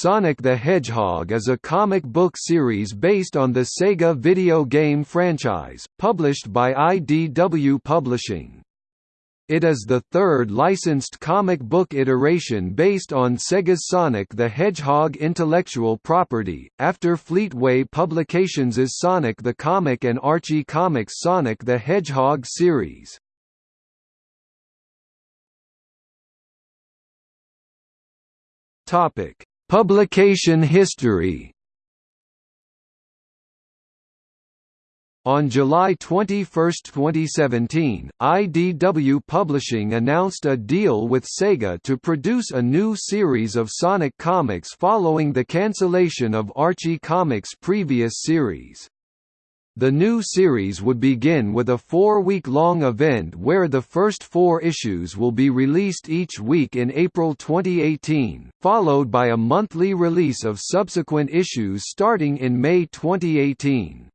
Sonic the Hedgehog is a comic book series based on the Sega video game franchise, published by IDW Publishing. It is the third licensed comic book iteration based on Sega's Sonic the Hedgehog intellectual property, after Fleetway Publications' Sonic the Comic and Archie Comics' Sonic the Hedgehog series. Topic Publication history On July 21, 2017, IDW Publishing announced a deal with Sega to produce a new series of Sonic comics following the cancellation of Archie Comics' previous series. The new series would begin with a four-week-long event where the first four issues will be released each week in April 2018, followed by a monthly release of subsequent issues starting in May 2018.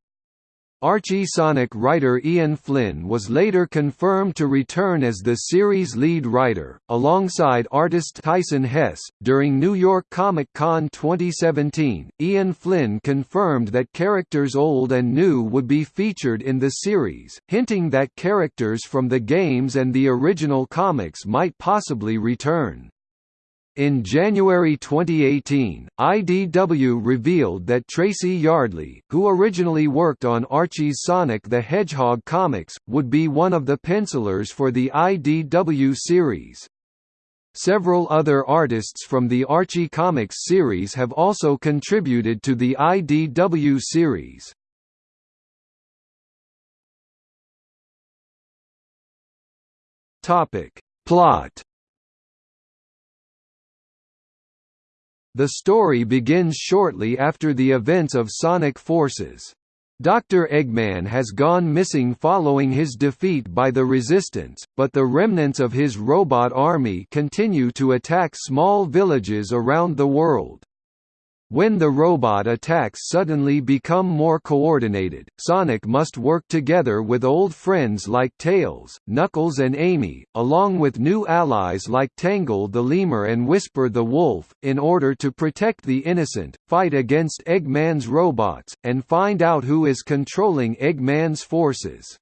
Archie Sonic writer Ian Flynn was later confirmed to return as the series' lead writer, alongside artist Tyson Hess. During New York Comic Con 2017, Ian Flynn confirmed that characters old and new would be featured in the series, hinting that characters from the games and the original comics might possibly return. In January 2018, IDW revealed that Tracy Yardley, who originally worked on Archie's Sonic the Hedgehog comics, would be one of the pencilers for the IDW series. Several other artists from the Archie Comics series have also contributed to the IDW series. Plot The story begins shortly after the events of Sonic Forces. Dr. Eggman has gone missing following his defeat by the Resistance, but the remnants of his robot army continue to attack small villages around the world. When the robot attacks suddenly become more coordinated, Sonic must work together with old friends like Tails, Knuckles and Amy, along with new allies like Tangle the Lemur and Whisper the Wolf, in order to protect the innocent, fight against Eggman's robots, and find out who is controlling Eggman's forces.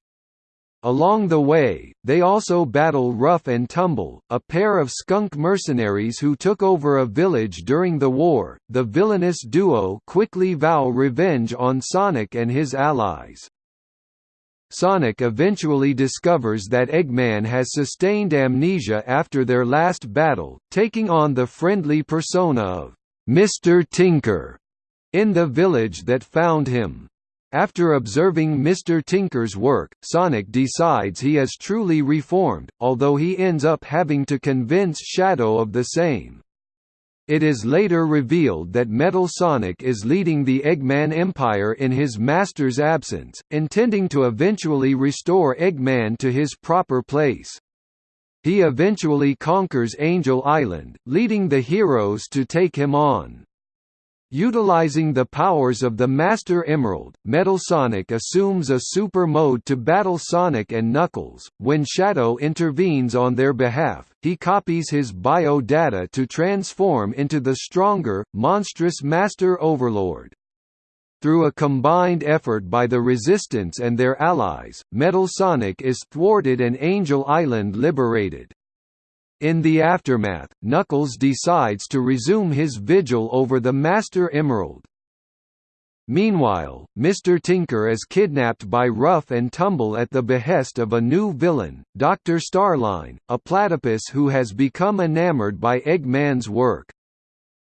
Along the way, they also battle Rough and Tumble, a pair of skunk mercenaries who took over a village during the war. The villainous duo quickly vow revenge on Sonic and his allies. Sonic eventually discovers that Eggman has sustained amnesia after their last battle, taking on the friendly persona of Mr. Tinker in the village that found him. After observing Mr. Tinker's work, Sonic decides he is truly reformed, although he ends up having to convince Shadow of the same. It is later revealed that Metal Sonic is leading the Eggman Empire in his master's absence, intending to eventually restore Eggman to his proper place. He eventually conquers Angel Island, leading the heroes to take him on. Utilizing the powers of the Master Emerald, Metal Sonic assumes a super mode to battle Sonic and Knuckles. When Shadow intervenes on their behalf, he copies his bio data to transform into the stronger, monstrous Master Overlord. Through a combined effort by the Resistance and their allies, Metal Sonic is thwarted and Angel Island liberated. In the aftermath, Knuckles decides to resume his vigil over the Master Emerald. Meanwhile, Mr. Tinker is kidnapped by Rough and Tumble at the behest of a new villain, Dr. Starline, a platypus who has become enamored by Eggman's work.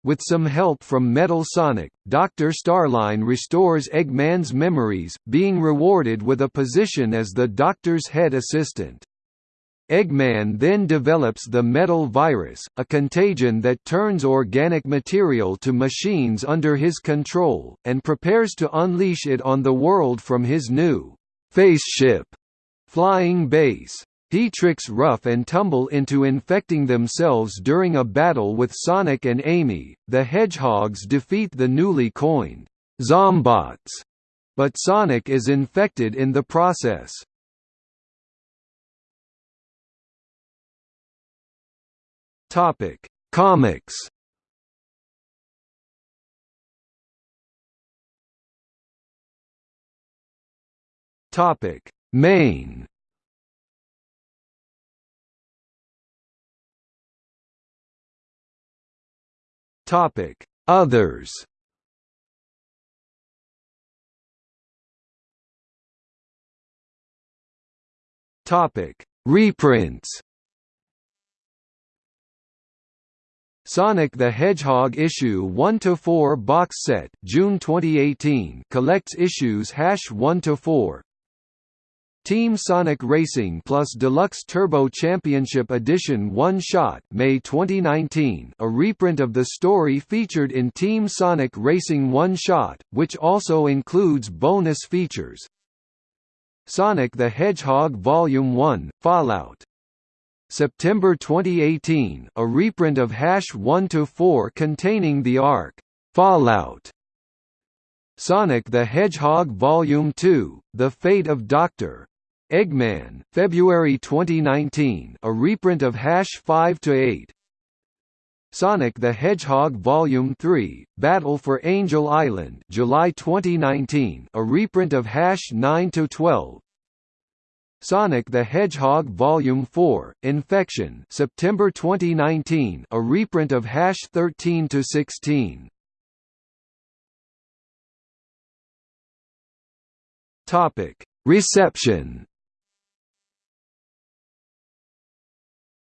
With some help from Metal Sonic, Dr. Starline restores Eggman's memories, being rewarded with a position as the Doctor's head assistant. Eggman then develops the metal virus, a contagion that turns organic material to machines under his control, and prepares to unleash it on the world from his new «faceship» flying base. He tricks Rough and Tumble into infecting themselves during a battle with Sonic and Amy. The Hedgehogs defeat the newly coined Zombots, but Sonic is infected in the process. Topic: Comics. Topic: Main. Topic: Others. Topic: Reprints. Sonic the Hedgehog issue 1 to 4 box set, June 2018, collects issues hash 1 to 4. Team Sonic Racing Plus Deluxe Turbo Championship Edition One Shot May 2019 a reprint of the story featured in Team Sonic Racing One Shot, which also includes bonus features. Sonic the Hedgehog Volume 1, Fallout September 2018, a reprint of Hash 1 to 4 containing the arc, Fallout. Sonic the Hedgehog Volume 2, The Fate of Dr. Eggman, February 2019, a reprint of Hash 5 to 8. Sonic the Hedgehog Volume 3, Battle for Angel Island, July 2019, a reprint of Hash 9-12. Sonic the Hedgehog Volume 4, Infection September 2019 a reprint of Hash 13–16. Reception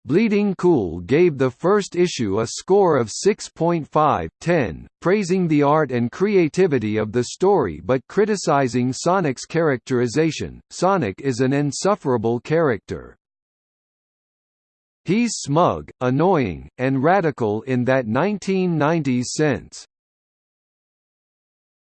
Bleeding Cool gave the first issue a score of 6.5/10, praising the art and creativity of the story but criticizing Sonic's characterization. Sonic is an insufferable character. He's smug, annoying, and radical in that 1990s sense.